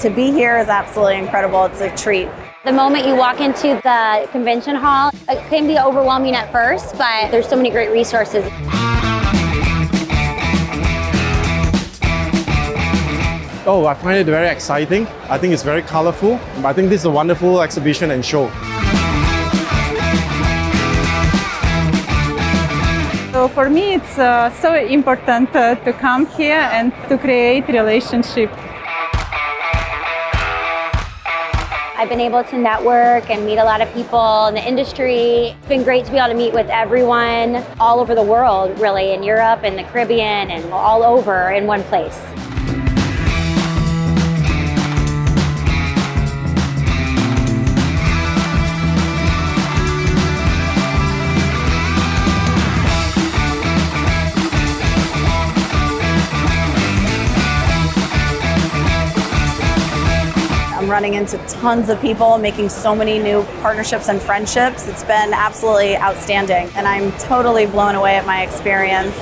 To be here is absolutely incredible. It's a treat. The moment you walk into the convention hall, it can be overwhelming at first, but there's so many great resources. Oh, I find it very exciting. I think it's very colorful. I think this is a wonderful exhibition and show. So for me, it's uh, so important uh, to come here and to create relationship. I've been able to network and meet a lot of people in the industry. It's been great to be able to meet with everyone all over the world, really, in Europe and the Caribbean and all over in one place. I'm running into tons of people, making so many new partnerships and friendships. It's been absolutely outstanding, and I'm totally blown away at my experience.